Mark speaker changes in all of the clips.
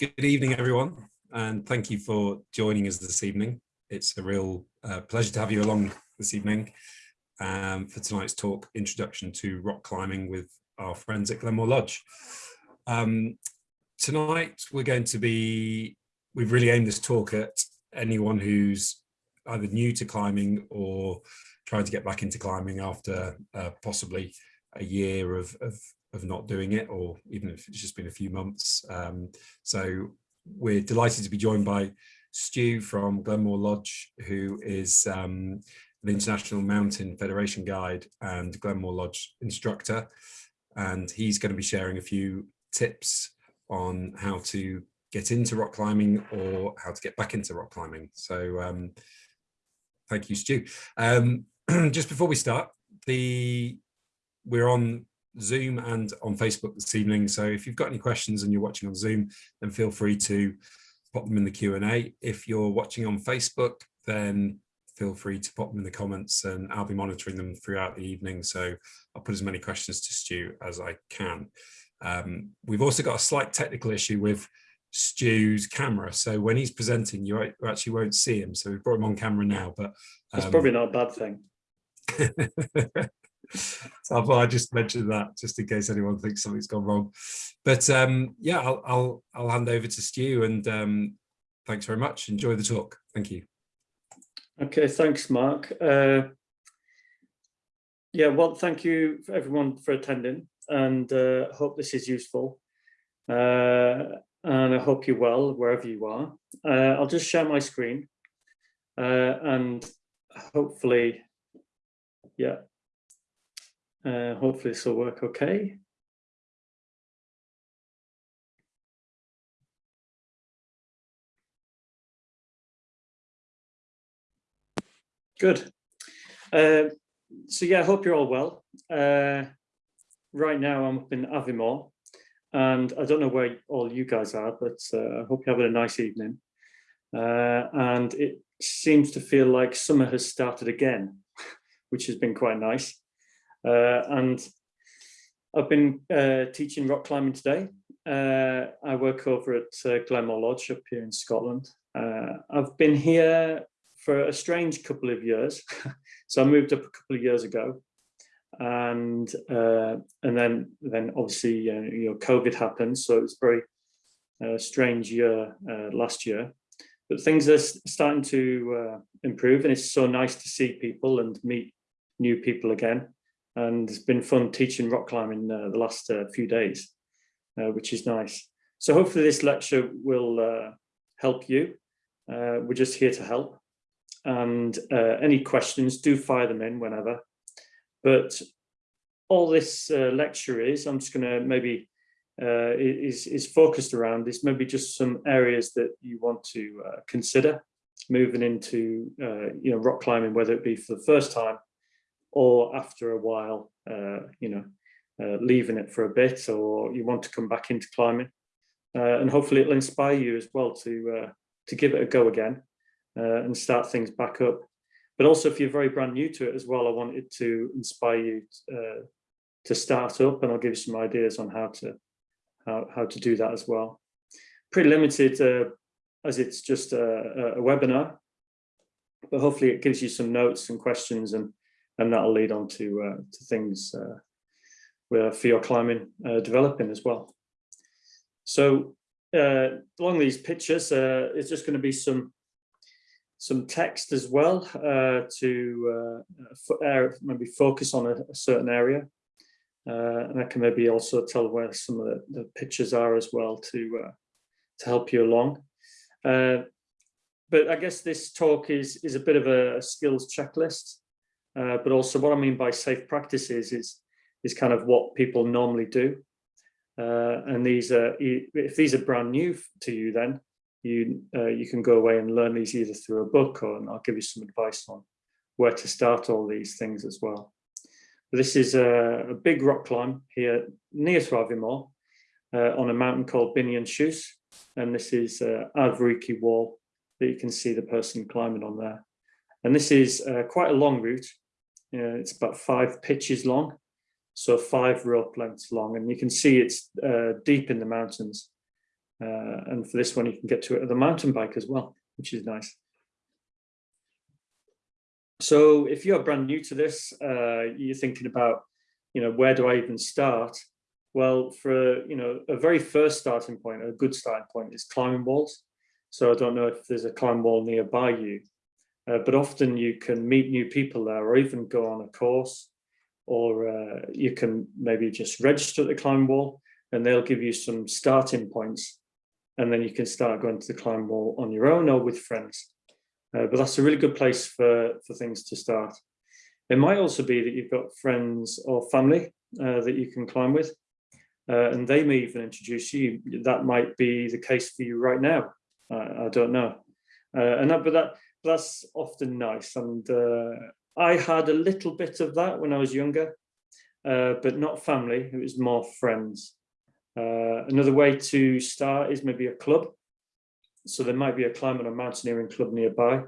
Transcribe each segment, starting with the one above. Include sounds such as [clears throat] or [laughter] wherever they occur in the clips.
Speaker 1: Good evening, everyone, and thank you for joining us this evening. It's a real uh, pleasure to have you along this evening um, for tonight's talk, Introduction to Rock Climbing with our friends at Glenmore Lodge. Um, tonight, we're going to be, we've really aimed this talk at anyone who's either new to climbing or trying to get back into climbing after uh, possibly a year of, of of not doing it or even if it's just been a few months. Um, so we're delighted to be joined by Stu from Glenmore Lodge, who is um, the International Mountain Federation guide and Glenmore Lodge instructor. And he's going to be sharing a few tips on how to get into rock climbing or how to get back into rock climbing. So um, thank you, Stu. Um, [clears throat] just before we start, the we're on Zoom and on Facebook this evening. So if you've got any questions and you're watching on Zoom, then feel free to pop them in the Q&A. If you're watching on Facebook, then feel free to pop them in the comments and I'll be monitoring them throughout the evening. So I'll put as many questions to Stu as I can. Um, we've also got a slight technical issue with Stu's camera. So when he's presenting, you actually won't see him. So we've brought him on camera now, but
Speaker 2: um, it's probably not a bad thing. [laughs]
Speaker 1: so I just mentioned that just in case anyone thinks something's gone wrong. But um, yeah, I'll, I'll, I'll hand over to Stu and um, thanks very much. Enjoy the talk. Thank you.
Speaker 2: Okay, thanks, Mark. Uh, yeah, well, thank you for everyone for attending and uh, hope this is useful. Uh, and I hope you're well wherever you are. Uh, I'll just share my screen uh, and hopefully, yeah, uh, hopefully this will work okay. Good. Uh, so yeah, I hope you're all well. Uh, right now I'm up in Aviemore and I don't know where all you guys are, but uh, I hope you're having a nice evening. Uh, and it seems to feel like summer has started again, [laughs] which has been quite nice. Uh, and I've been uh, teaching rock climbing today. Uh, I work over at Glenmore Lodge up here in Scotland. I've been here for a strange couple of years. [laughs] so I moved up a couple of years ago and uh, and then then obviously uh, you know COVID happened, so it was very uh, strange year last year. But things are starting to improve, and it's so nice to see people and meet new people again and it's been fun teaching rock climbing uh, the last uh, few days, uh, which is nice. So hopefully this lecture will uh, help you. Uh, we're just here to help. And uh, any questions, do fire them in whenever. But all this lecture is, I'm just going to maybe, is, is focused around is maybe just some areas that you want to consider moving into, you know, rock climbing, whether it be for the first time or after a while, uh, you know, uh, leaving it for a bit, or you want to come back into climbing. Uh, and hopefully it'll inspire you as well to, uh, to give it a go again uh, and start things back up. But also if you're very brand new to it as well, I wanted to inspire you uh, to start up and I'll give you some ideas on how to, how, how to do that as well. Pretty limited as it's just a, a webinar, but hopefully it gives you some notes and questions and and that'll lead on to, uh, to things uh, for your climbing uh, developing as well. So uh, along these pictures, uh, it's just going to be some some text as well uh, to maybe focus on a, a certain area. and I can maybe also tell where some of the, the pictures are as well to to help you along. but I guess this talk is is a bit of a skills checklist uh, but also what I mean by safe practices is, is kind of what people normally do. Uh, and these are, if these are brand new to you, then you, uh, you can go away and learn these either through a book or I'll give you some advice on where to start all these things as well. But this is a, a, big rock climb here near to Aviemore uh, on a mountain called Binion Shoes. And this is uh, Avriki wall that you can see the person climbing on there. And this is uh, quite a long route. It's about five pitches long, so five rope lengths long. And you can see it's uh, deep in the mountains. Uh, and for this one, you can get to it with a mountain bike as well, which is nice. So if you're brand new to this, uh, you're thinking about, you know, where do I even start? Well, for, you know, a very first starting point, a good starting point is climbing walls. So I don't know if there's a climb wall nearby you, uh, but often you can meet new people there or even go on a course or uh, you can maybe just register at the climb wall and they'll give you some starting points and then you can start going to the climb wall on your own or with friends. Uh, but that's a really good place for, for things to start. It might also be that you've got friends or family uh, that you can climb with, uh, and they may even introduce you. That might be the case for you right now. I don't know. Uh, and that, but that that's often nice. And uh, I had a little bit of that when I was younger, uh, but not family. It was more friends. another way to start is maybe a club. So there might be a climbing or mountaineering club nearby.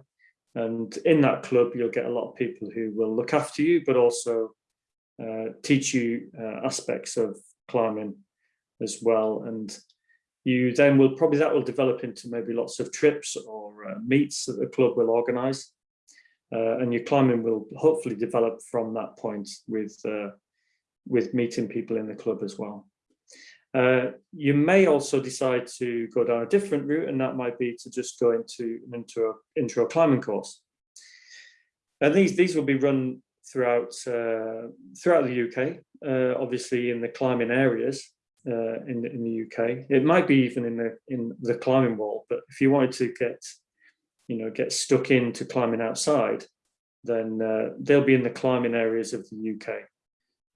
Speaker 2: And in that club, you'll get a lot of people who will look after you, but also uh, teach you uh, aspects of climbing as well. And you then will probably that will develop into maybe lots of trips or uh, meets that the club will organize. Uh, and your climbing will hopefully develop from that point with uh, with meeting people in the club as well. Uh, you may also decide to go down a different route and that might be to just go into an intro, intro climbing course. And these, these will be run throughout, uh, throughout the UK, uh, obviously in the climbing areas uh, in, in the UK. It might be even in the, in the climbing wall, but if you wanted to get, you know, get stuck into climbing outside, then uh, they'll be in the climbing areas of the UK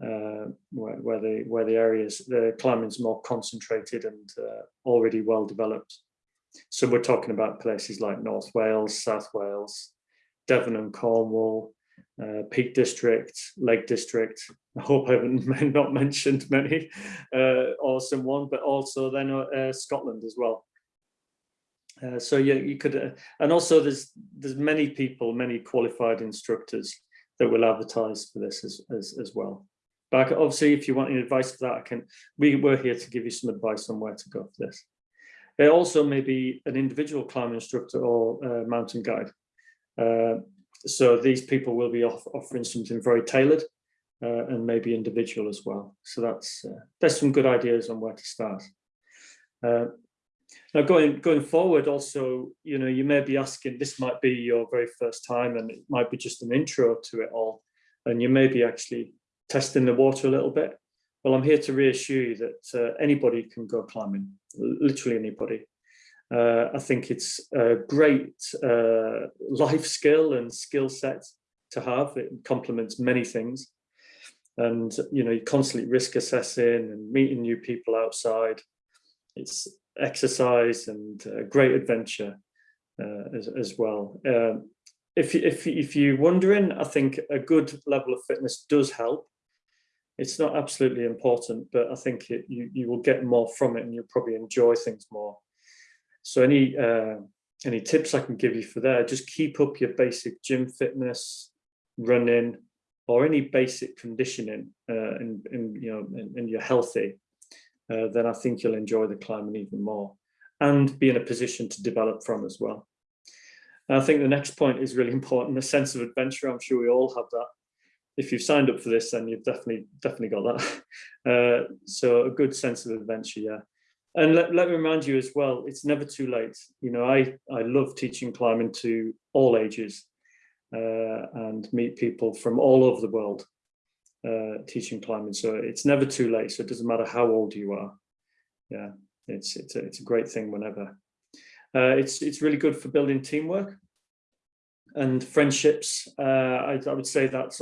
Speaker 2: uh, where, where, the where the areas the climbing's more concentrated and uh, already well developed. So we're talking about places like North Wales, South Wales, Devon and Cornwall, uh, Peak District, Lake District. I hope I haven't [laughs] not mentioned many, uh, awesome one, but also then uh, Scotland as well. Uh, so yeah, you could, uh, and also there's there's many people, many qualified instructors that will advertise for this as as, as well. But obviously, if you want any advice for that, I can. We we're here to give you some advice on where to go for this. It also may be an individual climb instructor or uh, mountain guide. So these people will be off, offering something very tailored uh, and maybe individual as well. So that's uh, there's some good ideas on where to start. Uh, now going going forward, also, you know, you may be asking, this might be your very first time and it might be just an intro to it all. And you may be actually testing the water a little bit. Well, I'm here to reassure you that uh, anybody can go climbing, literally anybody. Uh, I think it's a great uh, life skill and skill set to have. It complements many things. And, you know, you constantly risk assessing and meeting new people outside. It's exercise and a great adventure uh, as, as well. Um, if, if, if you're wondering, I think a good level of fitness does help it's not absolutely important, but I think it, you, you will get more from it and you'll probably enjoy things more. So any uh, any tips I can give you for there, just keep up your basic gym fitness, running, or any basic conditioning uh, and, and, you know, and, and you're healthy, uh, then I think you'll enjoy the climbing even more and be in a position to develop from as well. And I think the next point is really [laughs] important, a sense of adventure. I'm sure we all have that if you've signed up for this, then you've definitely definitely got that. [laughs] Uh, so a good sense of adventure, yeah. And let, let me remind you as well, it's never too late. You know, I, I love teaching climbing to all ages uh, and meet people from all over the world uh, teaching climbing. So it's never too late. So it doesn't matter how old you are. Yeah, it's, it's, a, it's a great thing whenever. Uh, it's, it's really good for building teamwork and friendships. Uh, I, I would say that's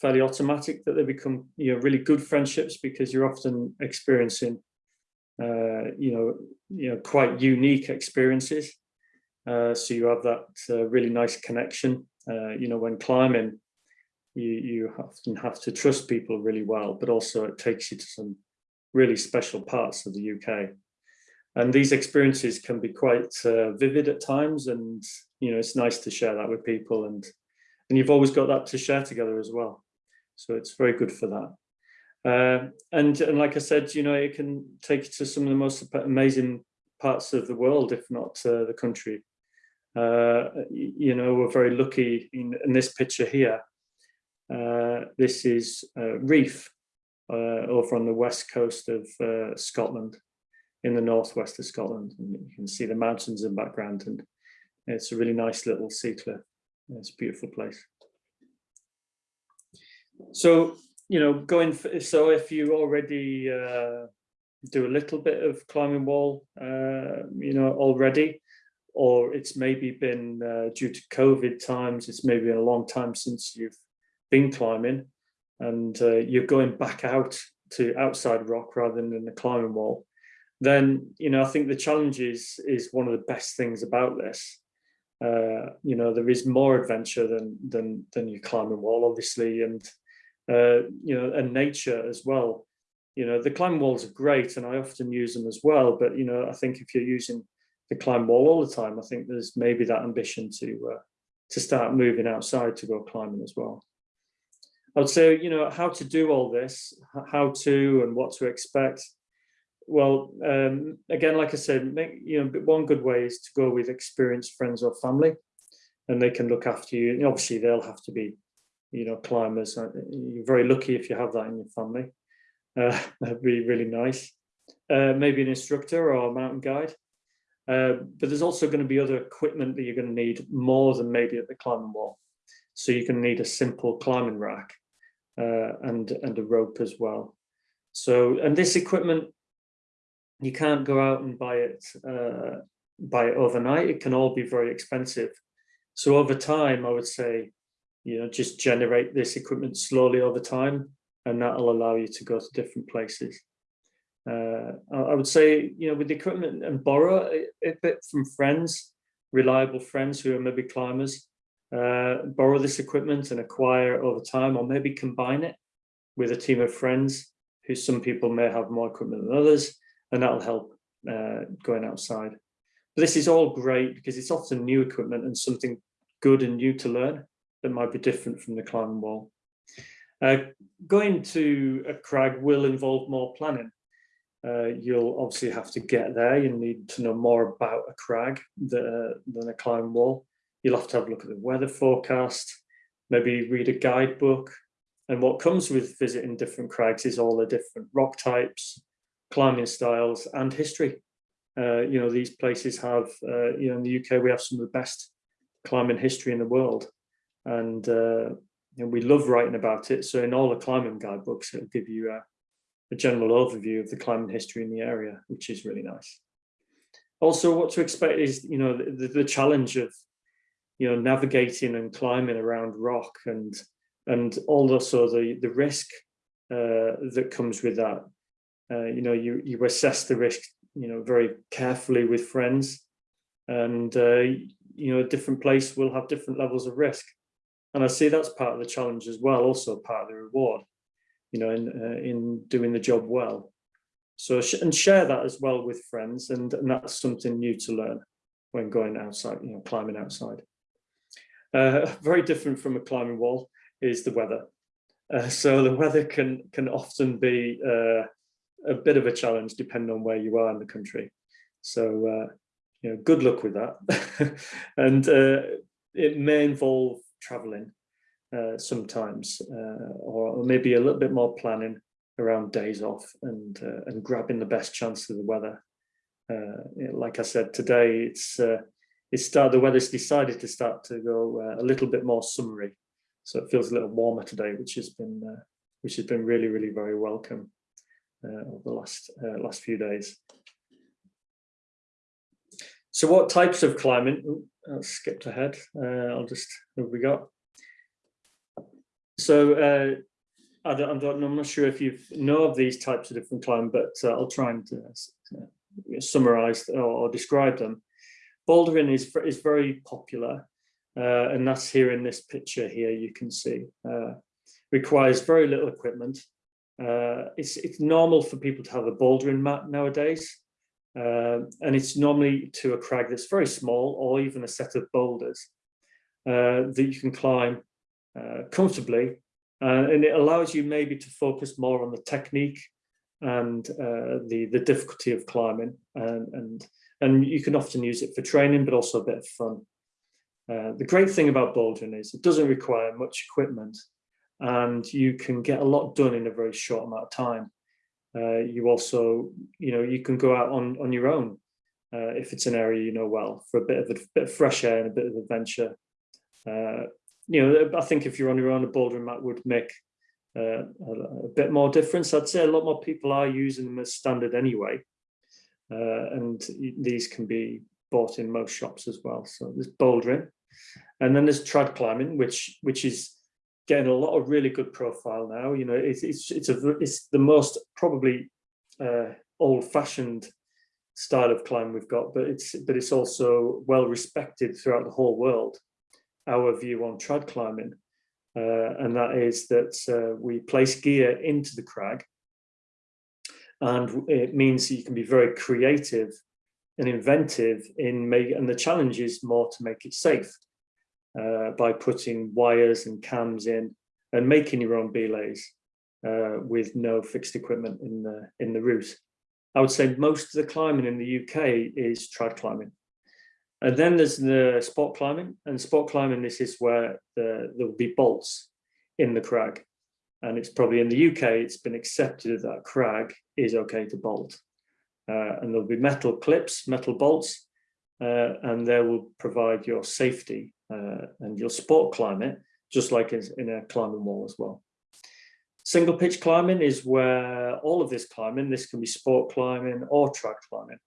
Speaker 2: fairly automatic that they become you know really good friendships because you're often experiencing you know you know quite unique experiences. Uh, so you have that uh, really nice connection uh, you know when climbing you you often have to trust people really well but also it takes you to some really special parts of the UK and these experiences can be quite uh, vivid at times and you know it's nice to share that with people and and you've always got that to share together as well. So it's very good for that. Uh, and, and like I said, you know, it can take you to some of the most amazing parts of the world, if not uh, the country. Uh, you know, we're very lucky in, in this picture here. Uh, this is Reiff over on the west coast of Scotland, in the northwest of Scotland. And you can see the mountains in the background and it's a really nice little sea cliff. It's a beautiful place. So, you know, going, for, so if you already uh, do a little bit of climbing wall, uh, you know, already, or it's maybe been uh, due to COVID times, it's maybe been a long time since you've been climbing and uh, you're going back out to outside rock rather than the climbing wall, then, you know, I think the challenge is, is one of the best things about this. Uh, you know, there is more adventure than, than, than your climbing wall, obviously, and, uh, you know, and nature as well you know, the climb walls are great and I often use them as well. But, you know, I think if you're using the climb wall all the time, I think there's maybe that ambition to uh, to start moving outside to go climbing as well. I would say, you know, how to do all this, how to and what to expect. Well, um, again, like I said, make, you know, one good way is to go with experienced friends or family and they can look after you. And obviously, they'll have to be, you know, climbers. Uh, you're very lucky if you have that in your family. [laughs] Uh, that'd be really nice. Uh, maybe an instructor or a mountain guide. Uh, but there's also going to be other equipment that you're going to need more than maybe at the climbing wall. So you can need a simple climbing rack uh, and, and a rope as well. So, and this equipment, you can't go out and buy it, uh, buy it overnight. It can all be very expensive. So over time, I would say, you know, just generate this equipment slowly over time and that'll allow you to go to different places. Uh, I would say, you know, with the equipment and borrow a, bit from friends, reliable friends who are maybe climbers, uh, borrow this equipment and acquire over time, or maybe combine it with a team of friends who some people may have more equipment than others, and that'll help uh, going outside. But this is all great because it's often new equipment and something good and new to learn that might be different from the climbing wall. Uh, going to a crag will involve more planning. Uh, you'll obviously have to get there. You need to know more about a crag than, a climb wall. You'll have to have a look at the weather forecast, maybe read a guidebook. And what comes with visiting different crags is all the different rock types, climbing styles and history. Uh, you know, these places have, uh, you know, in the UK, we have some of the best climbing history in the world. And uh, and we love writing about it. So in all the climbing guidebooks, it'll give you a, a general overview of the climbing history in the area, which is really nice. Also, what to expect is, you know, the, the challenge of, you know, navigating and climbing around rock and and also the the risk uh, that comes with that. Uh, you know, you you assess the risk, you know, very carefully with friends, and uh, you know, a different place will have different levels of risk and I see that's part of the challenge as well, also part of the reward, you know, in uh, in doing the job well. So and share that as well with friends, and, and that's something new to learn when going outside, you know, climbing outside. Uh, [laughs] very different from a climbing wall is the weather. Uh, so the weather can can often be uh, a bit of a challenge depending on where you are in the country. So uh, you know, good luck with that. [laughs] and uh, it may involve traveling uh, sometimes, uh, or, or, maybe a little bit more planning around days off and uh, and grabbing the best chance of the weather. Uh, like I said today, it's uh, it's start the weather's decided to start to go a little bit more summery, so it feels a little warmer today, which has been which has been really really very welcome over the last last few days. So what types of climbing? Ooh, I skipped ahead. Uh, I'll just, what we got? So uh, I I'm not sure if you know of these types of different climb, but uh, I'll try and uh, summarize or, or, describe them. Bouldering is, is very popular, uh, and that's here in this picture here, you can see. Uh, requires very little equipment. it's, it's normal for people to have a bouldering mat nowadays. Uh, and it's normally to a crag that's very small or even a set of boulders uh, that you can climb uh, comfortably. Uh, and it allows you maybe to focus more on the technique and uh, the, the difficulty of climbing and, and, and you can often use it for training, but also a bit of fun. Uh, the great thing about bouldering is it doesn't require much equipment and you can get a lot done in a very short amount of time. Uh, you also, you know, you can go out on, on your own uh, if it's an area you know well for a bit of a bit of fresh air and a bit of adventure. Uh, you know, I think if you're on your own, a bouldering mat would make uh, a, a, bit more difference. I'd say a lot more people are using them as standard anyway. Uh, and these can be bought in most shops as well. So there's bouldering. And then there's trad climbing, which which is getting a lot of really good profile now. You know, it's it's it's a it's the most probably uh, old-fashioned style of climb we've got, but it's but it's also well respected throughout the whole world. Our view on trad climbing, uh, and that is that uh, we place gear into the crag, and it means that you can be very creative and inventive in make and the challenge is more to make it safe uh, by putting wires and cams in and making your own belays uh, with no fixed equipment in the in the route. I would say most of the climbing in the UK is trad climbing. And then there's the sport climbing and sport climbing, this is where the, there will be bolts in the crag. And it's probably in the UK, it's been accepted that crag is okay to bolt. Uh, and there'll be metal clips, metal bolts, uh, and they will provide your safety uh, and your sport climb it, just like in a climbing wall as well. Single pitch climbing is where all of this climbing, this can be sport climbing or trad climbing,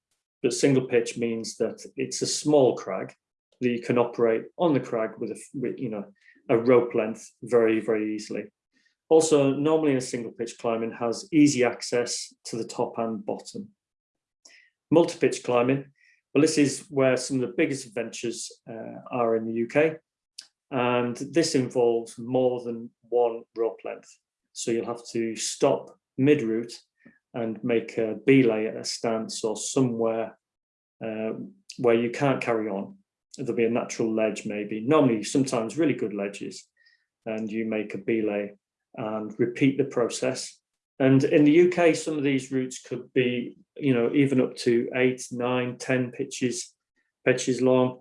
Speaker 2: but single pitch means that it's a small crag that you can operate on the crag with a, with, you know, a rope length very, very easily. Also, normally in a single pitch climbing has easy access to the top and bottom. Multi-pitch climbing well, this is where some of the biggest adventures uh, are in the UK. And this involves more than one rope length. So you'll have to stop mid-route and make a belay at a stance or somewhere uh, where you can't carry on. There'll be a natural ledge maybe, normally sometimes really good ledges, and you make a belay and repeat the process and in the UK, some of these routes could be, you know, even up to eight, nine, ten pitches, pitches long.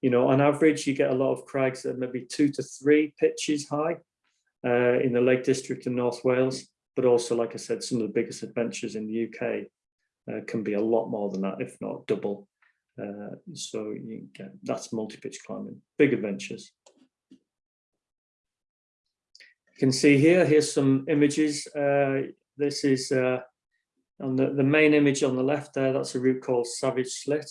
Speaker 2: You know, on average, you get a lot of crags that are maybe two to three pitches high uh, in the Lake District in North Wales. But also, like I said, some of the biggest adventures in the UK uh, can be a lot more than that, if not double. Uh, so you get, that's multi-pitch climbing, big adventures can see here, here's some images. Uh, this is uh, on the, the main image on the left there, that's a route called Savage Slit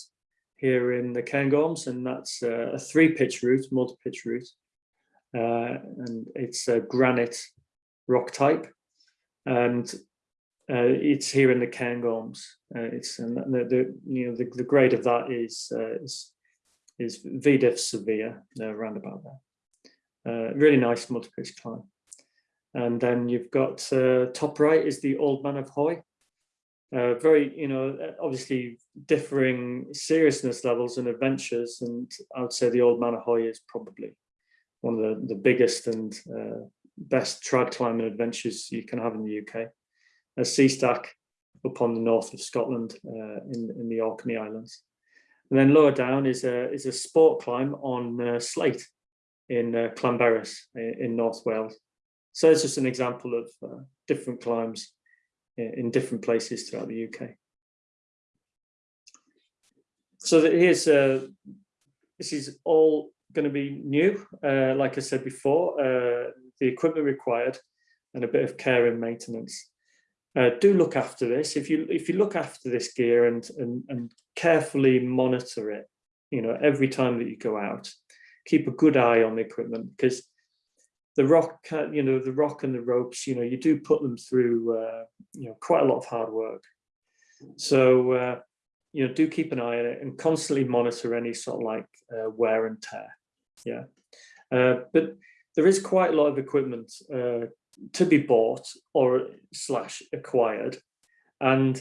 Speaker 2: here in the Cairngorms, and that's uh, a three pitch route, multi pitch route. Uh, and it's a granite rock type. And uh, it's here in the Cairngorms. Uh, it's and the, the you know the, the grade of that is is is V diff severe, around about there. really nice multi-pitch climb. And then you've got uh, top right is the Old Man of Hoy. Uh, very, you know, obviously differing seriousness levels and adventures. And I would say the Old Man of Hoy is probably one of the, the biggest and uh, best trad climbing adventures you can have in the UK. A sea stack up on the north of Scotland uh, in, in the Orkney Islands. And then lower down is a, is a sport climb on uh, slate in uh, in, in North Wales. So it's just an example of uh, different climbs in, in, different places throughout the UK. So that here's, uh, this is all going to be new. Uh, like I said before, uh, the equipment required and a bit of care and maintenance. Uh, do look after this. If you if you look after this gear and, and and carefully monitor it, you know every time that you go out, keep a good eye on the equipment because the rock, you know, the rock and the ropes, you know, you do put them through, uh, you know, quite a lot of hard work. So, uh, you know, do keep an eye on it and constantly monitor any sort of like uh, wear and tear. Yeah. Uh, but there is quite a lot of equipment uh, to be bought or slash acquired. And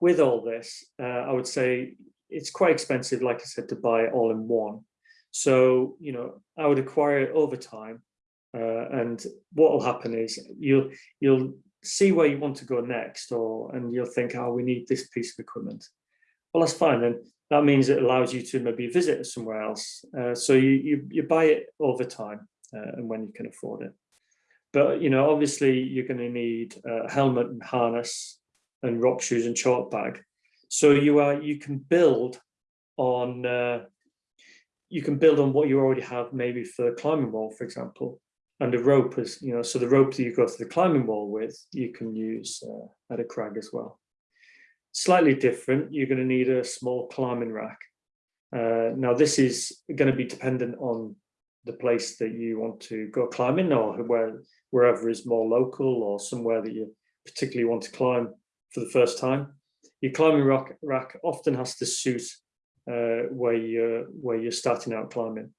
Speaker 2: with all this, uh, I would say it's quite expensive, like I said, to buy all in one. So, you know, I would acquire it over time. Uh, and what will happen is you'll you'll see where you want to go next or and you'll think, oh, we need this piece of equipment. well, that's fine. And that means it allows you to maybe visit somewhere else. Uh, so you, you, you buy it over time uh, and when you can afford it. But, you know, obviously you're going to need a helmet and harness and rock shoes and chalk bag. So you are, you can build on, uh, you can build on what you already have maybe for the climbing wall, for example. And the rope is, you know, so the rope that you go to the climbing wall with, you can use uh, at a crag as well. Slightly different, you're going to need a small climbing rack. Uh, now this is going to be dependent on the place that you want to go climbing or where wherever is more local or somewhere that you particularly want to climb for the first time. Your climbing rack, rack often has to suit uh, where you're where you're starting out climbing.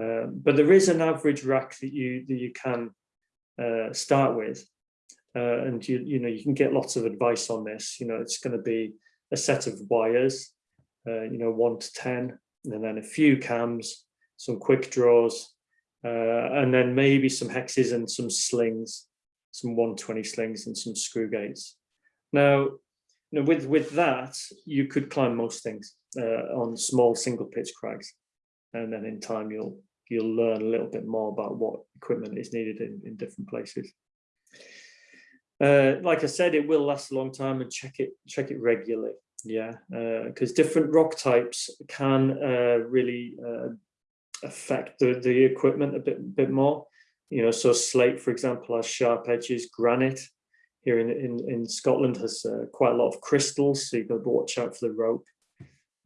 Speaker 2: Uh, but there is an average rack that you that you can uh, start with, uh, and you you know you can get lots of advice on this. You know it's going to be a set of wires, uh, you know one to ten, and then a few cams, some quick draws, uh, and then maybe some hexes and some slings, some 120 slings and some screw gates. Now, you know, with with that, you could climb most things uh, on small single pitch crags, and then in time you'll you'll learn a little bit more about what equipment is needed in, in different places. Uh, like I said, it will last a long time and check it check it regularly. Yeah, because uh, different rock types can uh, really uh, affect the, the equipment a bit, bit more. You know, so slate, for example, has sharp edges. Granite here in, in, in Scotland has uh, quite a lot of crystals, so you've got to watch out for the rope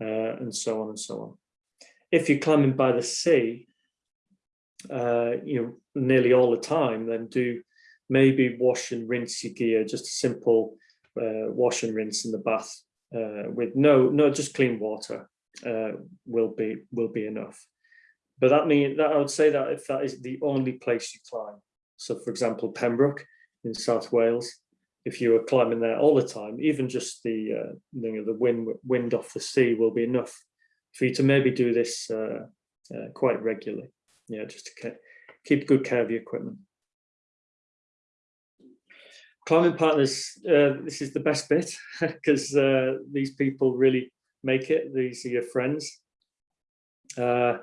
Speaker 2: uh, and so on and so on. If you're climbing by the sea, uh, you know, nearly all the time, then do maybe wash and rinse your gear, just a simple uh, wash and rinse in the bath uh, with no, no, just clean water uh, will be will be enough. But that means that I would say that if that is the only place you climb. So for example, Pembroke in South Wales, if you were climbing there all the time, even just the uh, you know, the wind wind off the sea will be enough for you to maybe do this uh, uh, quite regularly. Yeah, just to keep good care of your equipment. Climbing partners, uh, this is the best bit [laughs] because uh, these people really make it. These are your friends. Uh,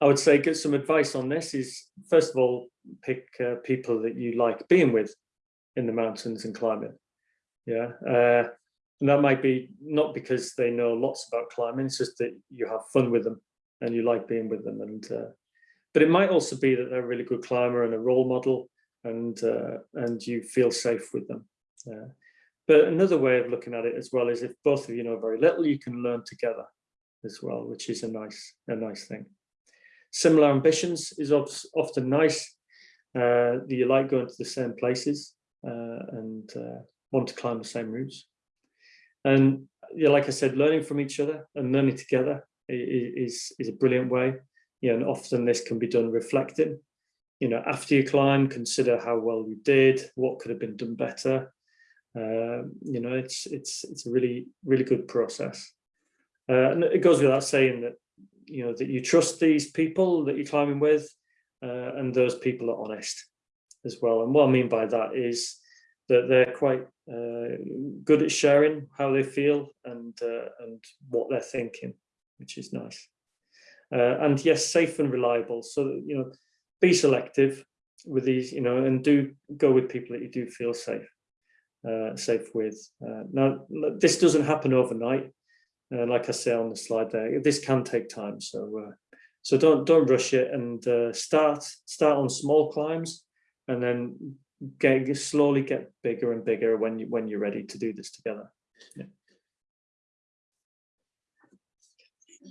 Speaker 2: I would say get some advice on this is first of all pick people that you like being with in the mountains and climbing yeah uh, and that might be not because they know lots about climbing it's just that you have fun with them and you like being with them and uh, but it might also be that they're a really good climber and a role model and uh, and you feel safe with them yeah. but another way of looking at it as well is if both of you know very little you can learn together as well which is a nice a nice thing Similar ambitions is often nice. Uh, you like going to the same places and uh, want to climb the same routes. And yeah, like I said, learning from each other and learning together is, is a brilliant way. You know, and often this can be done reflecting. You know, after you climb, consider how well you did, what could have been done better. Uh, you know, it's it's it's a really really good process. Uh, and it goes without saying that you know that you trust these people that you're climbing with uh, and those people are honest as well. And what I mean by that is that they're quite uh, good at sharing how they feel and uh, and what they're thinking which is nice. Uh, and yes safe and reliable. So you know be selective with these you know and do go with people that you do feel safe uh, safe with. Uh, now this doesn't happen overnight. Uh, like I say on the slide there, this can take time. So, so don't don't rush it and start start on small climbs, and then get slowly get bigger and bigger when you when you're ready to do this together. Yeah.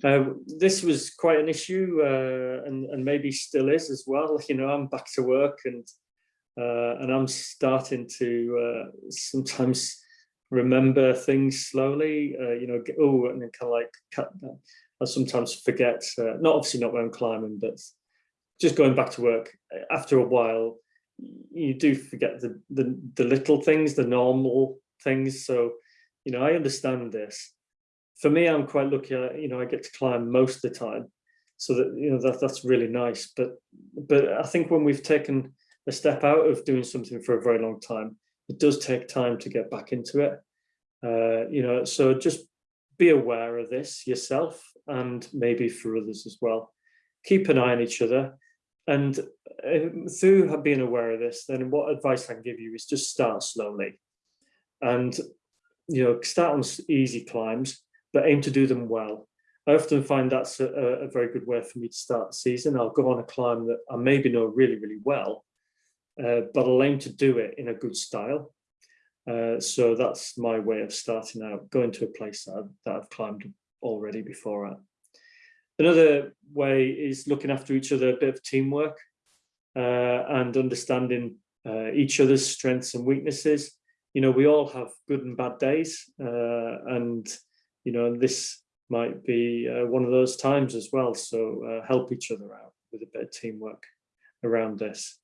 Speaker 2: Uh, this was quite an issue uh, and, and maybe still is as well. [laughs] You know, I'm back to work and uh, and I'm starting to uh, sometimes remember things slowly, uh, you know, get, oh, and then kind of like cut, I sometimes forget, uh, not obviously not when I'm climbing, but just going back to work after a while, you do forget the, the, the little things, the normal things. So, you know, I understand this. For me, I'm quite lucky, I, you know, I get to climb most of the time. So that, you know, that that's really nice. But, but I think when we've taken a step out of doing something for a very long time, it does take time to get back into it. Uh, you know, so just be aware of this yourself and maybe for others as well. Keep an eye on each other. And uh, through been aware of this, then what advice I can give you is just start slowly. And, you know, start on easy climbs, but aim to do them well. I often find that's a, a very good way for me to start the season. I'll go on a climb that I maybe know really, really well, uh, but I'll aim to do it in a good style. Uh, so that's my way of starting out, going to a place that I've, that I've climbed already before at. Another way is looking after each other, a bit of teamwork uh, and understanding uh, each other's strengths and weaknesses. You know, we all have good and bad days uh, and, you know, this might be uh, one of those times as well. So uh, help each other out with a bit of teamwork around this.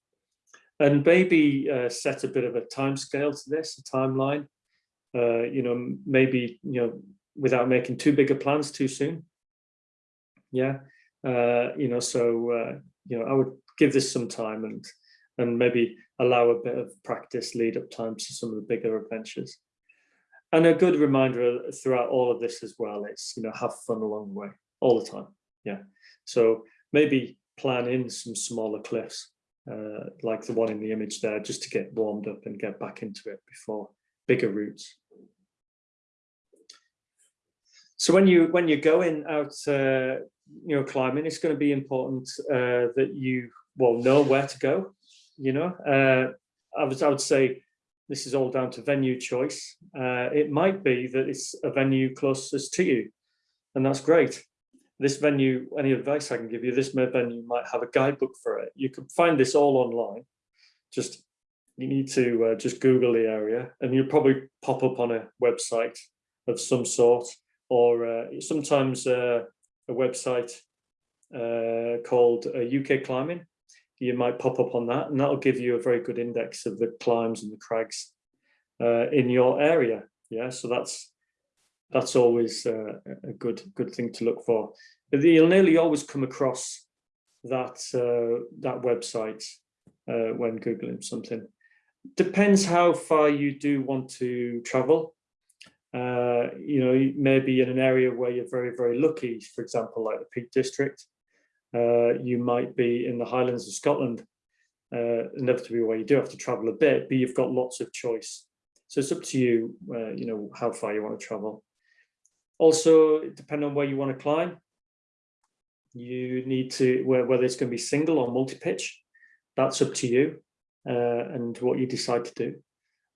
Speaker 2: And maybe set a bit of a time scale to this, a timeline, you know, maybe, you know, without making too big of plans too soon. Yeah, uh, you know, so, uh, you know, I would give this some time and and maybe allow a bit of practice lead up time to some of the bigger adventures. And a good reminder throughout all of this as well, it's, you know, have fun along the way all the time. Yeah. So maybe plan in some smaller cliffs uh, like the one in the image there, just to get warmed up and get back into it before bigger routes. So when you when you're going out, uh, you know, climbing, it's going to be important uh, that you well know where to go. You know, uh, I was I would say this is all down to venue choice. Uh, it might be that it's a venue closest to you, and that's great this venue, any advice I can give you, this may venue might have a guidebook for it. You can find this all online. Just you need to uh, just Google the area and you'll probably pop up on a website of some sort or uh, sometimes uh, a website uh, called UK uh, Climbing. You might pop up on that and that'll give you a very good index of the climbs and the crags uh, in your area. Yeah, so that's that's always uh, a good good thing to look for. You'll nearly always come across that uh, that website uh, when googling something. Depends how far you do want to travel. Uh, you know, maybe in an area where you're very very lucky, for example, like the Peak District. Uh, you might be in the Highlands of Scotland, uh, inevitably where you do have to travel a bit, but you've got lots of choice. So it's up to you, you know, how far you want to travel. Also, depending on where you want to climb, you need to, whether it's going to be single or multi-pitch, that's up to you uh, and what you decide to do.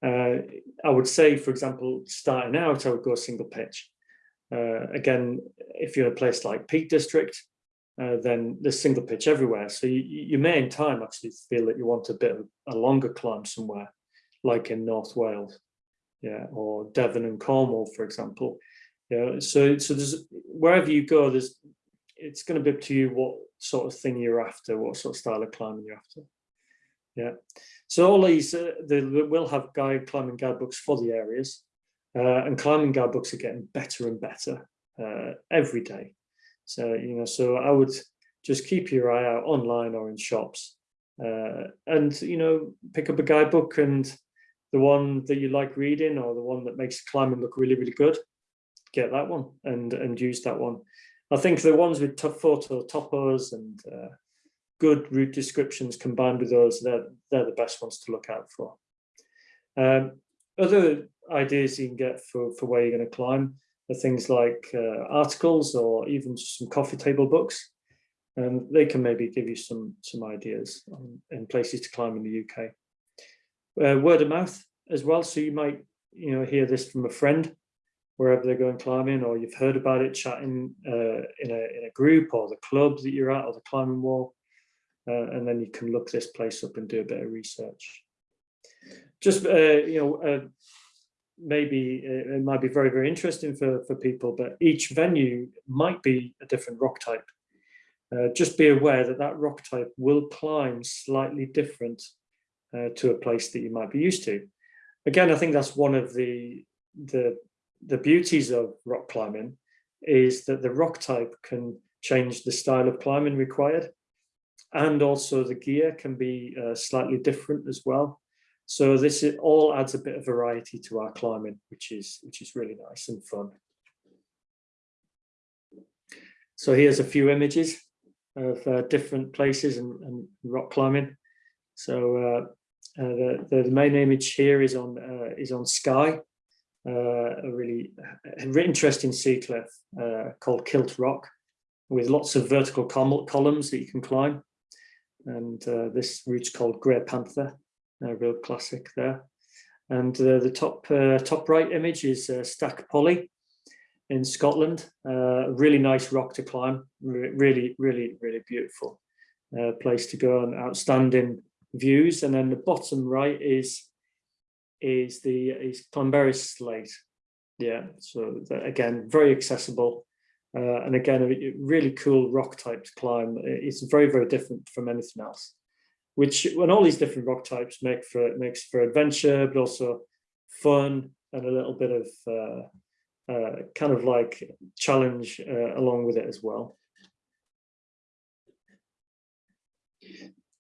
Speaker 2: Uh, I would say, for example, starting out, I would go single pitch. Uh, again, if you're in a place like Peak District, uh, then there's single pitch everywhere. So you, you may in time actually feel that you want a bit of a longer climb somewhere, like in North Wales, yeah, or Devon and Cornwall, for example. Yeah, so so there's wherever you go, there's it's going to be up to you what sort of thing you're after, what sort of style of climbing you're after. Yeah, so all these uh, they will have guide climbing guidebooks for the areas, uh, and climbing guidebooks are getting better and better uh, every day. So you know, so I would just keep your eye out online or in shops, uh, and you know, pick up a guidebook and the one that you like reading or the one that makes climbing look really really good get that one and and use that one. I think the ones with tough photo topos and uh, good route descriptions combined with those, they're, they're the best ones to look out for. Um, other ideas you can get for, for where you're going to climb are things like uh, articles or even some coffee table books. And they can maybe give you some, some ideas on, in places to climb in the UK. Uh, word of mouth as well. So you might you know, hear this from a friend wherever they're going climbing or you've heard about it chatting uh, in, a, in a group or the club that you're at or the climbing wall uh, and then you can look this place up and do a bit of research. Just uh, you know uh, maybe uh, it might be very very interesting for for people but each venue might be a different rock type. Uh, just be aware that that rock type will climb slightly different to a place that you might be used to. Again i think that's one of the the the beauties of rock climbing is that the rock type can change the style of climbing required and also the gear can be uh, slightly different as well so this all adds a bit of variety to our climbing which is which is really nice and fun so here's a few images of uh, different places and, and, rock climbing. So uh, uh, the, the main image here is on uh, is on Skye, uh, a really interesting sea cliff called Kilt Rock, with lots of vertical columns that you can climb. And this route's called Grey Panther, a real classic there. And the top top right image is Stac Pollaidh, in Scotland. Uh, really nice rock to climb, Re really, really, really beautiful uh, place to go and outstanding views. And then the bottom right is is the is Llanberis Slate. Yeah, so that, again, very accessible. Uh, and again, a really cool rock type to climb. It's very, very different from anything else. Which, when all these different rock types make for makes for adventure, but also fun and a little bit of uh, uh, kind of like challenge uh, along with it as well.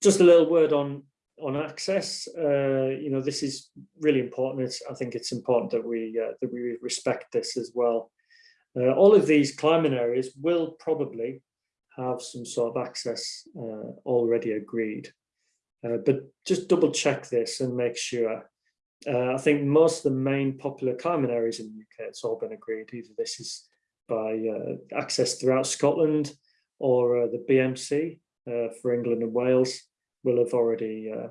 Speaker 2: Just a little word on on access. Uh, you know, this is really important. It's, I think it's important that we uh, that we respect this as well. Uh, all of these climbing areas will probably have some sort of access uh, already agreed. but just double check this and make sure uh, I think most of the main popular climbing areas in the UK, it's all been agreed. Either this is by uh, access throughout Scotland or uh, the BMC uh, for England and Wales will have already uh,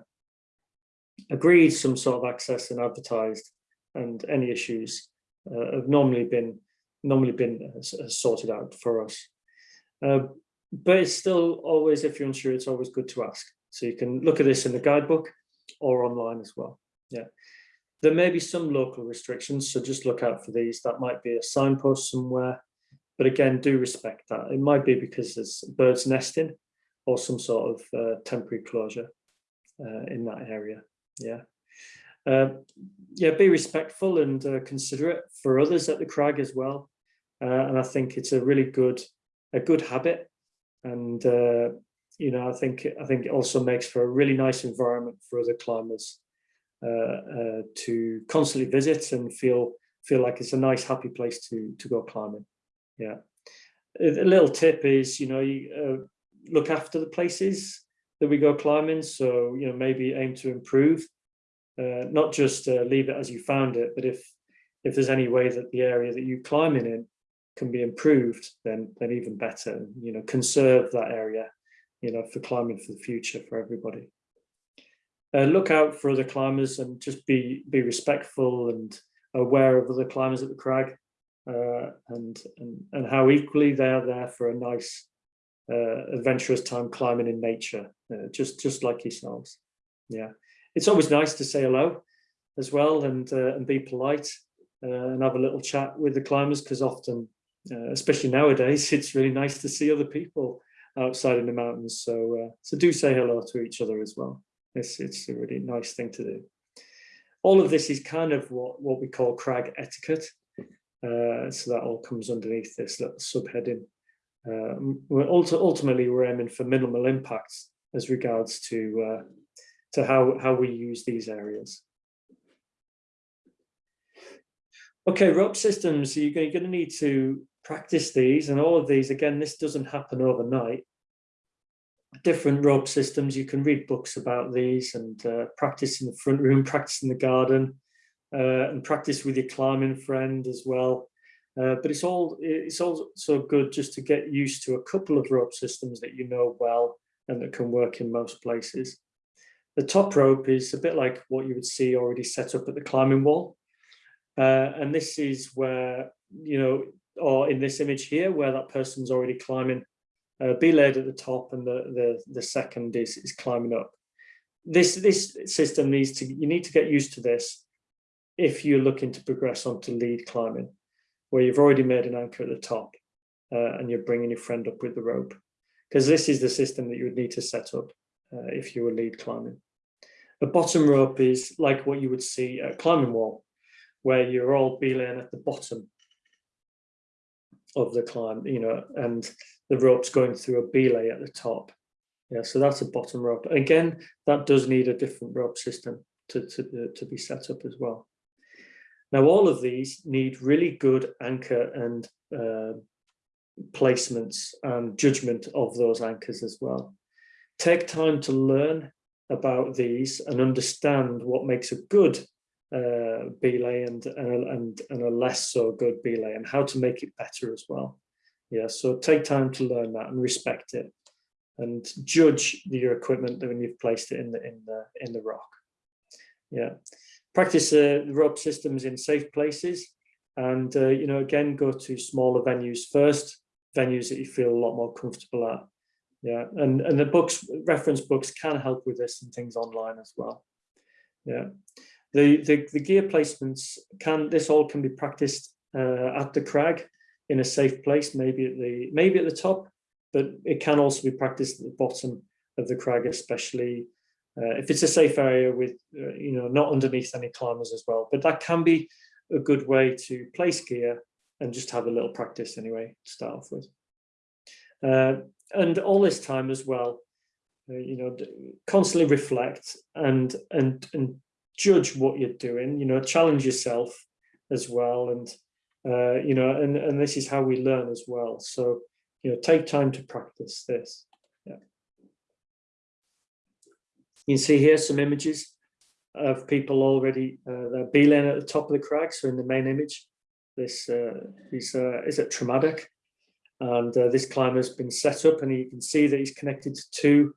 Speaker 2: agreed some sort of access and advertised and any issues uh, have normally been normally been sorted out for us. but it's still always, if you're unsure, it's always good to ask. So you can look at this in the guidebook or online as well. Yeah. There may be some local restrictions, so just look out for these. That might be a signpost somewhere. But again, do respect that. It might be because there's birds nesting or some sort of uh, temporary closure uh, in that area. Yeah. Uh, yeah, be respectful and uh, considerate for others at the crag as well. Uh, and I think it's a really good, a good habit. And, uh, you know, I think, I think it also makes for a really nice environment for other climbers uh, uh, to constantly visit and feel feel like it's a nice, happy place to to go climbing. Yeah. A, little tip is, you know, you, uh, look after the places that we go climbing. So, you know, maybe aim to improve, uh, not just leave it as you found it, but if if there's any way that the area that you climbing in can be improved, then then even better. You know, conserve that area, you know, for climbing for the future for everybody uh, look out for other climbers and just be be respectful and aware of other climbers at the crag uh, and, and and how equally they are there for a nice uh, adventurous time climbing in nature uh, just just like yourselves yeah it's always nice to say hello as well and uh, and be polite uh, and have a little chat with the climbers because often especially nowadays [laughs] it's really nice to see other people outside in the mountains so so do say hello to each other as well it's, it's a really nice thing to do. All of this is kind of what, what we call crag etiquette. Uh, so that all comes underneath this little subheading. Uh, we're ultimately, we're aiming for minimal impacts as regards to uh, to how, how we use these areas. Okay, rope systems, you're going to need to practice these and all of these, again, this doesn't happen overnight different rope systems. You can read books about these and uh, practice in the front room, [laughs] practice in the garden, uh, and practice with your climbing friend as well. Uh, but it's all it's also good just to get used to a couple of rope systems that you know well and that can work in most places. The top rope is a bit like what you would see already set up at the climbing wall. Uh, and this is where, you know, or in this image here, where that person's already climbing uh, belayed at the top and the, the, the second is, is climbing up. This, this system needs to, you need to get used to this if you're looking to progress onto lead climbing, where you've already made an anchor at the top uh, and you're bringing your friend up with the rope. Because this is the system that you would need to set up uh, if you were lead climbing. The bottom rope is like what you would see at climbing wall, where you're all belaying at the bottom of the climb, you know, and the rope's going through a belay at the top. Yeah, so that's a bottom rope. Again, that does need a different rope system to, to, to be set up as well. Now, all of these need really good anchor and uh, placements and judgment of those anchors as well. Take time to learn about these and understand what makes a good uh, belay and, and, a, and, and a less so good belay and how to make it better as well. Yeah, so take time to learn that and respect it and judge your equipment when you've placed it in the in the in the rock. Yeah, practice uh, the rope systems in safe places, and uh, you know again go to smaller venues first, venues that you feel a lot more comfortable at. Yeah, and and the books reference books can help with this and things online as well. Yeah, the the, the gear placements can this all can be practiced uh, at the crag in a safe place, maybe at the maybe at the top, but it can also be practiced at the bottom of the crag, especially uh, if it's a safe area with, uh, you know, not underneath any climbers as well. But that can be a good way to place gear and just have a little practice anyway to start off with. Uh, and all this time as well, uh, you know, constantly reflect and and and judge what you're doing. You know, challenge yourself as well, and uh, you know, and and this is how we learn as well. So you know, take time to practice this. Yeah. You can see here some images of people already, uh, they're belaying at the top of the crag. So in the main image, this uh, is, uh, is at Tremadog. And uh, this climber's been set up and you can see that he's connected to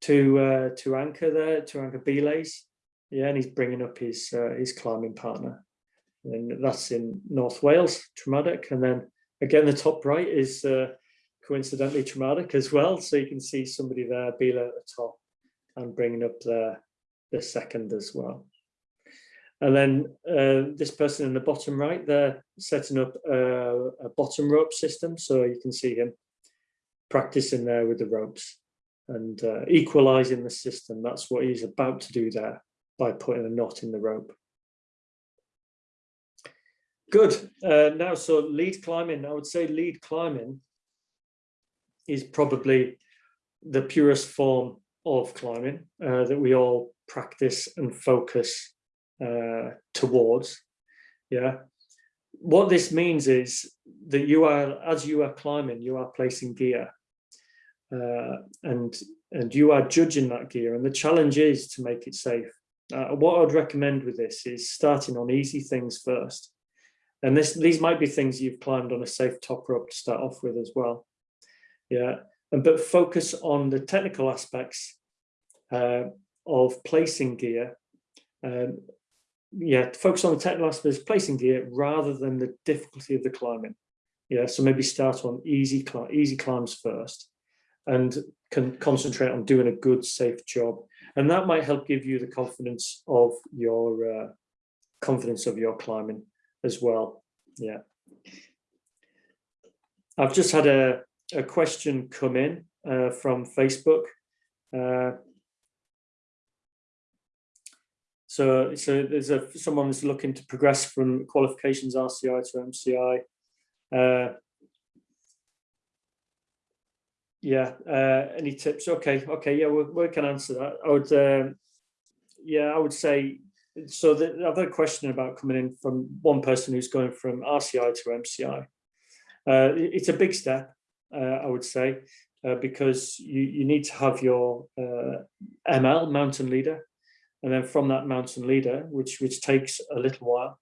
Speaker 2: two, uh, two anchor there, two anchor belays. Yeah, and he's bringing up his, uh, his climbing partner. And that's in North Wales, Tremadog. And then Again, the top right is uh, coincidentally Tremadog as well. So you can see somebody there, Bila at the top and bringing up the, the second as well. And then uh, this person in the bottom right, they're setting up a, a, bottom rope system. So you can see him practicing there with the ropes and uh, equalizing the system. That's what he's about to do there by putting a knot in the rope. Good. Uh, now, so lead climbing, I would say lead climbing is probably the purest form of climbing uh, that we all practice and focus uh, towards. Yeah. What this means is that you are, as you are climbing, you are placing gear uh, and, and you are judging that gear. And the challenge is to make it safe. Uh, what I'd recommend with this is starting on easy things first and this these might be things you've climbed on a safe top rope to start off with as well. Yeah, and but focus on the technical aspects uh, of placing gear. Um, yeah, focus on the technical aspects of placing gear rather than the difficulty of the climbing. Yeah, so maybe start on easy easy climbs first and can concentrate on doing a good, safe job. And that might help give you the confidence of your uh, confidence of your climbing as well. Yeah. I've just had a, a question come in uh, from Facebook. Uh, so, so there's a someone who's looking to progress from qualifications RCI to MCI. Uh, yeah, uh, any tips? Okay, okay, yeah, we, we can answer that. I would, uh, yeah, I would say so the other question about coming in from one person who's going from RCI to MCI. Uh, it's a big step, uh, I would say, uh, because you, you need to have your uh, ML, mountain leader, and then from that mountain leader, which, which takes a little while,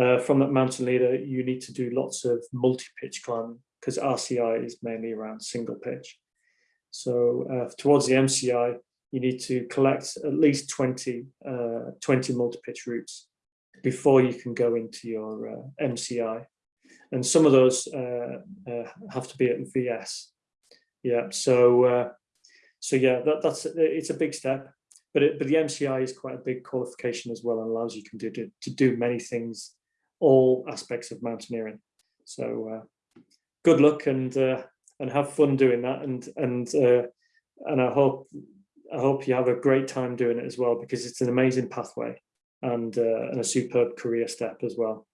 Speaker 2: uh, from that mountain leader, you need to do lots of multi-pitch climbing because RCI is mainly around single pitch. So uh, towards the MCI, you need to collect at least 20, uh, 20 multi-pitch routes before you can go into your uh, MCI. And some of those uh, uh, have to be at VS. Yeah, so uh, so yeah, that, that's it's a big step, but it, but the MCI is quite a big qualification as well and allows you can do to, to do many things, all aspects of mountaineering. So good luck and and have fun doing that and and and I hope I hope you have a great time doing it as well because it's an amazing pathway and, uh, and a superb career step as well.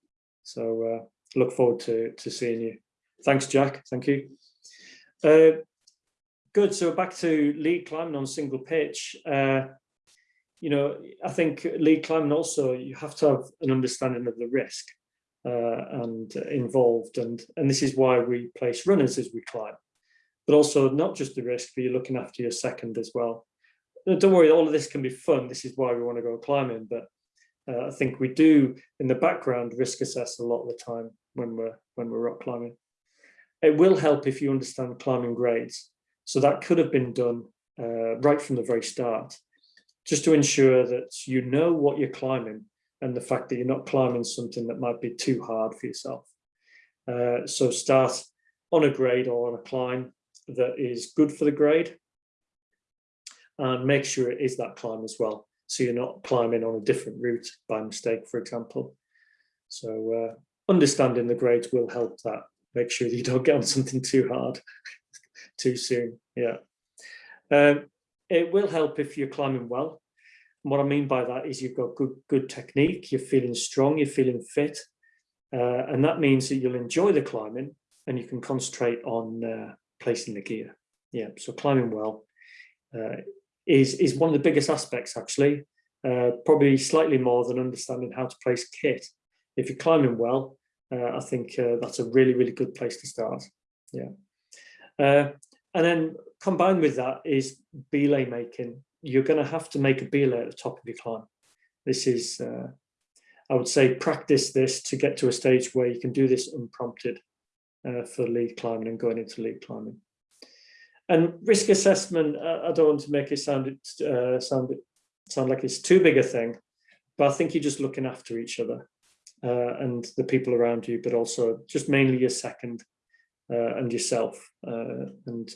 Speaker 2: So uh, look forward to, to seeing you. Thanks, Jack. Thank you. Uh, good. So back to lead climbing on single pitch. Uh, you know, I think lead climbing also, you have to have an understanding of the risk. Uh, and involved. And, and this is why we place runners as we climb, but also not just the risk, but you're looking after your second as well. Don't worry, all of this can be fun. This is why we want to go climbing, but uh, I think we do in the background risk assess a lot of the time when we're when we're rock climbing. It will help if you understand climbing grades. So that could have been done uh, right from the very start, just to ensure that you know what you're climbing and the fact that you're not climbing something that might be too hard for yourself. Uh, so start on a grade or on a climb that is good for the grade and make sure it is that climb as well. So you're not climbing on a different route by mistake, for example. So uh, understanding the grades will help that. Make sure that you don't get on something too hard [laughs] too soon. Yeah. Um, it will help if you're climbing well. What I mean by that is you've got good, good technique, you're feeling strong, you're feeling fit. Uh, and that means that you'll enjoy the climbing and you can concentrate on uh, placing the gear. Yeah, so climbing well uh, is, is one of the biggest aspects actually, uh, probably slightly more than understanding how to place kit. If you're climbing well, uh, I think uh, that's a really, really good place to start. Yeah. and then combined with that is belay making you're going to have to make a belay at the top of your climb. This is, uh, I would say, practice this to get to a stage where you can do this unprompted uh, for lead climbing and going into lead climbing. And risk assessment, uh, I don't want to make it sound uh, sound sound like it's too big a thing, but I think you're just looking after each other uh, and the people around you, but also just mainly your second uh, and yourself, and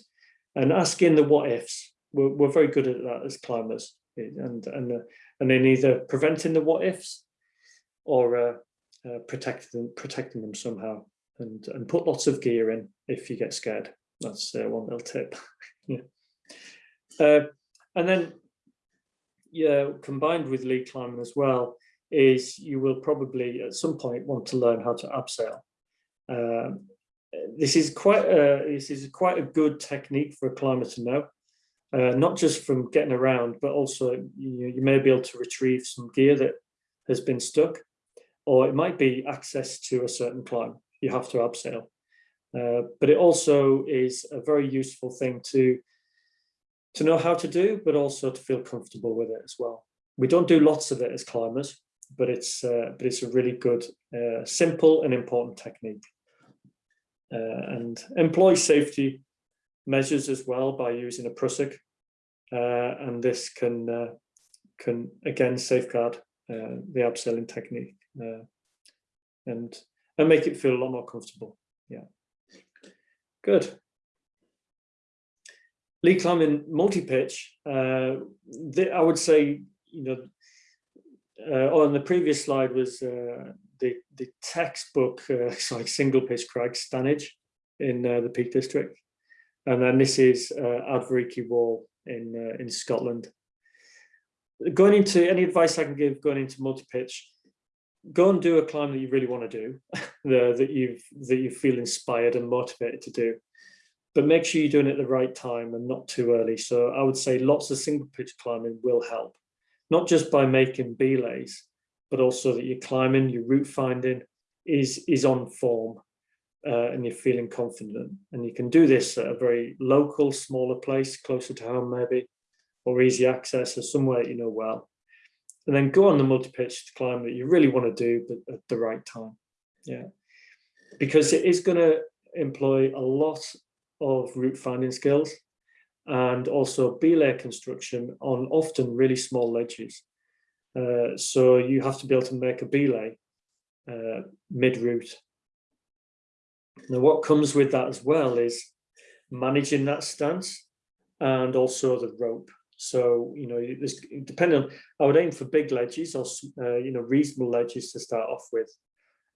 Speaker 2: and asking the what ifs we're, we're very good at that as climbers. And and uh, and then either preventing the what ifs or uh, uh, protecting protecting them somehow. And and put lots of gear in if you get scared. That's uh, one little tip. [laughs] Yeah. Uh, and then yeah combined with lead climbing as well is you will probably at some point want to learn how to abseil um, this is quite a, this is quite a good technique for a climber to know uh, not just from getting around, but also you, you may be able to retrieve some gear that has been stuck, or it might be access to a certain climb. You have to abseil. Uh, but it also is a very useful thing to to know how to do, but also to feel comfortable with it as well. We don't do lots of it as climbers, but it's uh, but it's a really good, uh, simple and important technique. Uh, and employee safety measures as well by using a prusik. Uh, and this can uh, can again safeguard uh, the abseiling technique uh, and and make it feel a lot more comfortable. Yeah, good. Lead climbing multi-pitch. Uh, I would say, you know, uh, on the previous slide was the the textbook, [laughs] sorry, single pitch crag Stanage in the Peak District. And then this is uh, Ardverikie Wall in uh, in Scotland. Going into any advice I can give going into multi-pitch, go and do a climb that you really want to do, [laughs] that you that you feel inspired and motivated to do. But make sure you're doing it at the right time and not too early. So I would say lots of single pitch climbing will help, not just by making belays, but also that you're climbing, your route finding is is on form uh, and you're feeling confident. And you can do this at a very local, smaller place, closer to home maybe, or easy access or somewhere you know well. And then go on the multi-pitch climb that you really want to do, but at the right time. Yeah, because it is going to employ a lot of route finding skills and also belay construction on often really small ledges. Uh, so you have to be able to make a belay uh, mid-route now, what comes with that as well is managing that stance and also the rope. So, you know, there's, depending on, I would aim for big ledges or, uh, you know, reasonable ledges to start off with.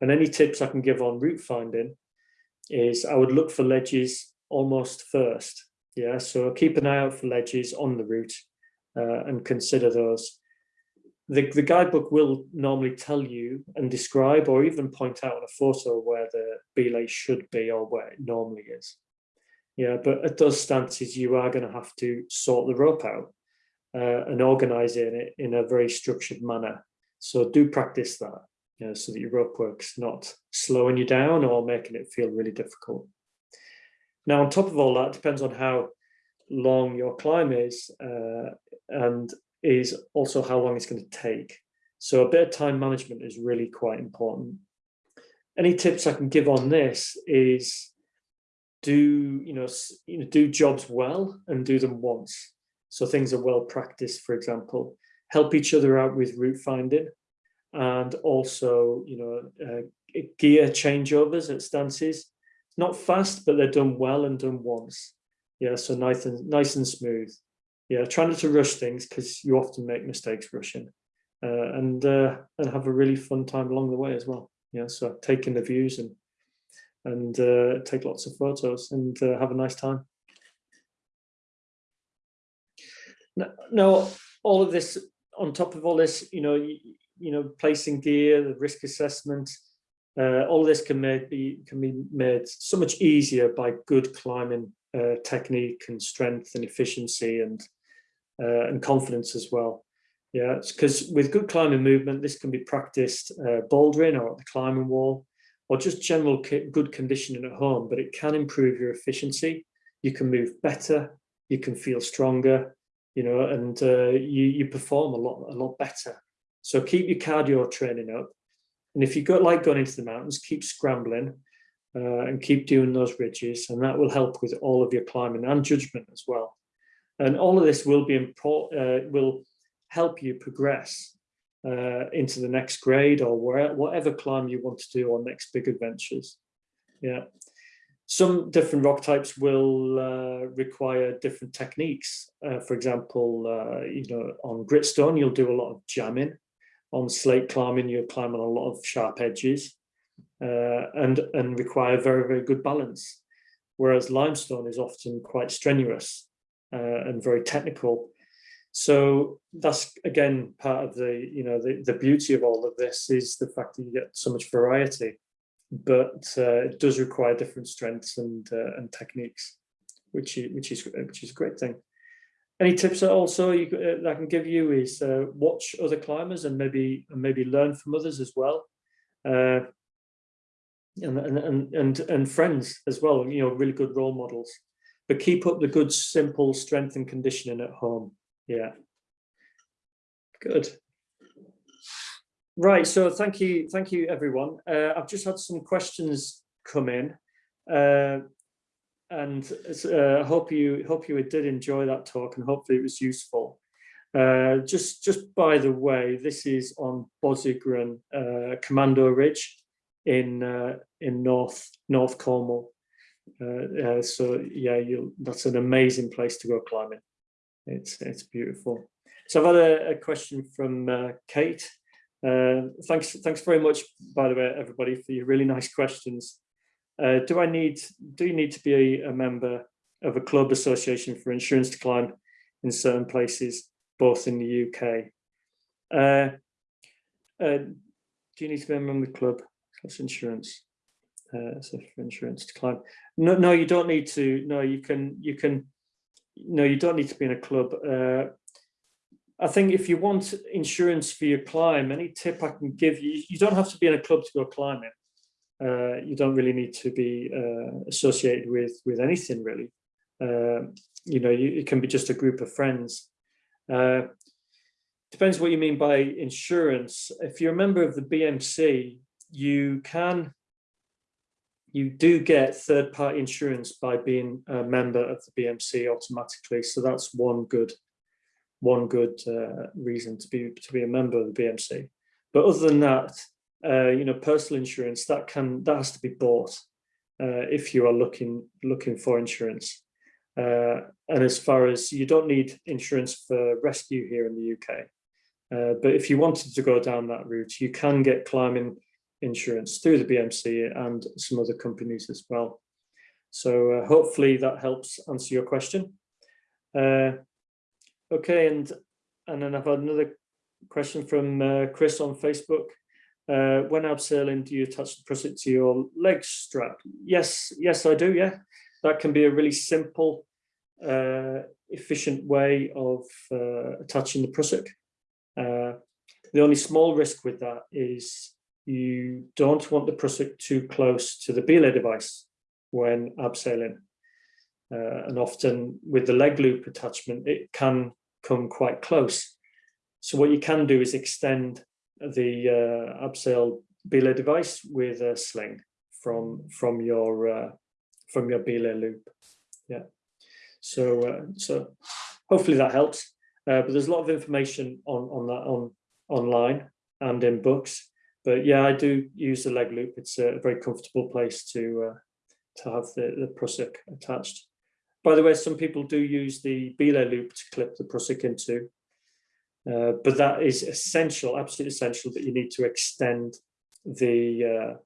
Speaker 2: And any tips I can give on route finding is I would look for ledges almost first. Yeah, so keep an eye out for ledges on the route uh, and consider those the, the guidebook will normally tell you and describe or even point out on a photo where the belay should be or where it normally is. Yeah, but at those stances, you are going to have to sort the rope out uh, and organize it in a very structured manner. So do practice that. you know, so that your rope work's not slowing you down or making it feel really difficult. Now, on top of all that, depends on how long your climb is uh, and is also how long it's going to take. So a bit of time management is really quite important. Any tips I can give on this is do you know you know do jobs well and do them once. So things are well practiced, for example. Help each other out with route finding, and also you know uh, gear changeovers at stances. Not fast, but they're done well and done once. Yeah, so nice and nice and smooth. Yeah, try not to rush things because you often make mistakes rushing, uh, and uh, and have a really fun time along the way as well. Yeah, so taking the views and and uh, take lots of photos and uh, have a nice time. Now, all of this, on top of all this, you know, you, you know, placing gear, the risk assessment, uh, all this can be can be made so much easier by good climbing uh, technique and strength and efficiency and uh, and confidence as well. Yeah, because with good climbing movement, this can be practiced uh, bouldering or at the climbing wall, or just general good conditioning at home. But it can improve your efficiency. You can move better. You can feel stronger. You know, and uh, you you perform a lot a lot better. So keep your cardio training up. And if you go like going into the mountains, keep scrambling uh, and keep doing those ridges, and that will help with all of your climbing and judgment as well. And all of this will be important, uh, will help you progress uh, into the next grade or where, whatever climb you want to do or next big adventures. Yeah. Some different rock types will uh, require different techniques. Uh, for example, uh, you know, on gritstone, you'll do a lot of jamming. On slate climbing, you'll climb on a lot of sharp edges uh, and, and require very, very good balance. Whereas limestone is often quite strenuous and very technical. So that's again part of the you know the, the beauty of all of this is the fact that you get so much variety, but uh, it does require different strengths and uh, and techniques, which is, which is which is a great thing. Any tips that also you, uh, that I can give you is uh, watch other climbers and maybe and maybe learn from others as well. Uh, and, and, and, and friends as well, you know, really good role models. But keep up the good, simple strength and conditioning at home. Yeah. Good. Right, so thank you, thank you everyone. Uh, I've just had some questions come in. Uh, and uh, I hope you hope you did enjoy that talk and hopefully it was useful. Uh, just just by the way, this is on Bosigran uh, Commando Ridge in uh, in North North Cornwall. Uh, uh, so yeah, you that's an amazing place to go climbing. It's it's beautiful. So I've had a, a question from uh, Kate. Uh, thanks thanks very much, by the way, everybody, for your really nice questions. Uh, do I need do you need to be a, a member of a club association for insurance to climb in certain places, both in the UK? Uh, do you need to be a member of the club? That's insurance. Uh, so for insurance to climb. No, no, you don't need to. No, you can. You can. No, you don't need to be in a club. Uh, I think if you want insurance for your climb, any tip I can give you, you don't have to be in a club to go climbing. Uh, you don't really need to be uh, associated with with anything really. Uh, you know, you, it can be just a group of friends. Uh, depends what you mean by insurance. If you're a member of the BMC, you can you do get third party insurance by being a member of the BMC automatically. So that's one good one good uh, reason to be to be a member of the BMC. But other than that, uh, you know, personal insurance that can that has to be bought uh, if you are looking looking for insurance. Uh, and as far as you don't need insurance for rescue here in the UK, uh, but if you wanted to go down that route, you can get climbing insurance through the BMC and some other companies as well. So uh, hopefully that helps answer your question. Uh, okay, and and then I've had another question from uh, Chris on Facebook. Uh, when abseiling, do you attach the prusik to your leg strap? Yes, yes, I do. Yeah, that can be a really simple, uh, efficient way of uh, attaching the prusik. the only small risk with that is you don't want the prusik too close to the belay device when abseiling. Uh, and often with the leg loop attachment, it can come quite close. So what you can do is extend the uh, abseil belay device with a sling from from your uh, from your belay loop. Yeah. So uh, so hopefully that helps. Uh, but there's a lot of information on on that on online and in books. But yeah, I do use the leg loop. It's a very comfortable place to uh, to have the the prusik attached. By the way, some people do use the belay loop to clip the prusik into. Uh, but that is essential, absolutely essential that you need to extend the uh,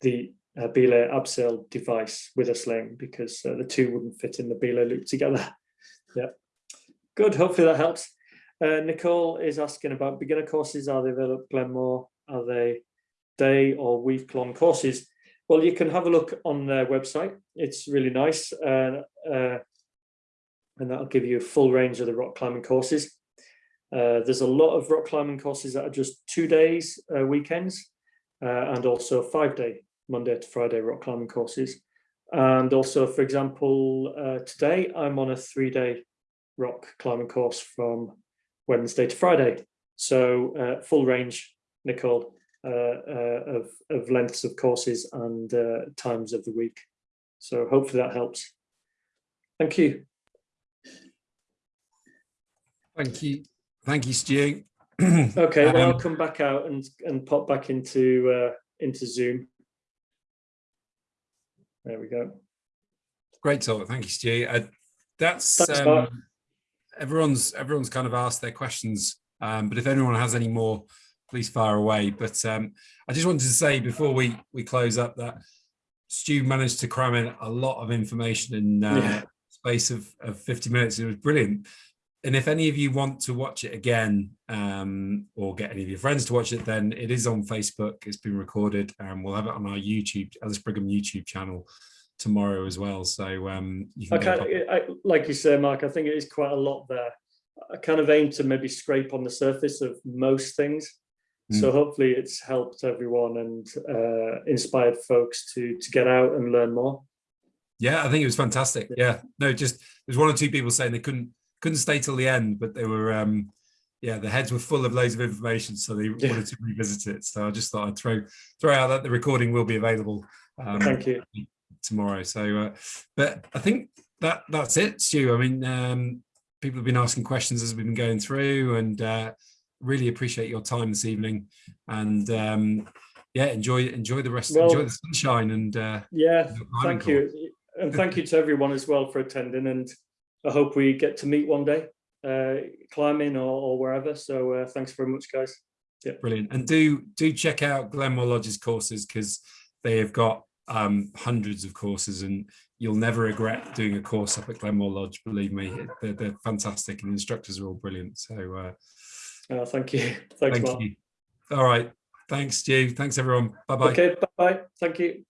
Speaker 2: the uh, belay abseil device with a sling because uh, the two wouldn't fit in the belay loop together. [laughs] yeah, good. Hopefully that helps. Uh, Nicole is asking about beginner courses. Are they available at Glenmore? Are they day or week long courses? Well, you can have a look on their website. It's really nice. Uh, uh, and that'll give you a full range of the rock climbing courses. Uh, there's a lot of rock climbing courses that are just two days uh, weekends uh, and also five day Monday to Friday rock climbing courses. And also, for example, uh, today I'm on a three day rock climbing course from Wednesday to Friday. So full range, Nicole, of, of lengths of courses and times of the week. So hopefully that helps. Thank you.
Speaker 1: Thank you. Thank you, Stu. [clears throat]
Speaker 2: okay, well,
Speaker 1: Um,
Speaker 2: I'll come back out and and pop back into uh, into Zoom. There we go.
Speaker 1: Great talk. Thank you, Stu. Uh, that's
Speaker 2: Thanks,
Speaker 1: um, everyone's everyone's kind of asked their questions. Um, but if anyone has any more, please fire away. But um, I just wanted to say before we we close up that Stu managed to cram in a lot of information in uh,
Speaker 2: Yeah.
Speaker 1: space of, of 50 minutes. It was brilliant. And if any of you want to watch it again um, or get any of your friends to watch it, then it is on Facebook. It's been recorded and we'll have it on our YouTube, Ellis Brigham YouTube channel tomorrow as well. So um, you
Speaker 2: I
Speaker 1: can
Speaker 2: kind
Speaker 1: go
Speaker 2: I, like you say, Mark. I think it is quite a lot there. I kind of aim to maybe scrape on the surface of most things. So hopefully it's helped everyone and uh, inspired folks to to get out and learn more.
Speaker 1: Yeah, I think it was fantastic. Yeah, no, just there's one or two people saying they couldn't couldn't stay till the end, but they were um yeah, the heads were full of loads of information, so they
Speaker 2: Yeah.
Speaker 1: wanted to revisit it. So I just thought I'd throw throw out that the recording will be available um,
Speaker 2: Thank you.
Speaker 1: tomorrow. So, uh, but I think that that's it, Stu. I mean, um, people have been asking questions as we've been going through, and uh, really appreciate your time this evening. And um, yeah, enjoy enjoy the rest,
Speaker 2: Well-
Speaker 1: enjoy the sunshine, and uh,
Speaker 2: Yeah, thank you, and thank you to everyone as well for attending. And I hope we get to meet one day, uh, climbing or, or wherever. So uh, thanks very much, guys.
Speaker 1: Yeah, Brilliant. And do do check out Glenmore Lodge's courses because they have got um, hundreds of courses and you'll never regret doing a course up at Glenmore Lodge. Believe me, they're, they're fantastic and the instructors are all brilliant. So uh,
Speaker 2: Uh, thank you. [laughs] Thanks,
Speaker 1: thank
Speaker 2: Mark.
Speaker 1: you. All right. Thanks, Stu. Thanks, everyone. Bye bye.
Speaker 2: Okay, bye. Thank you.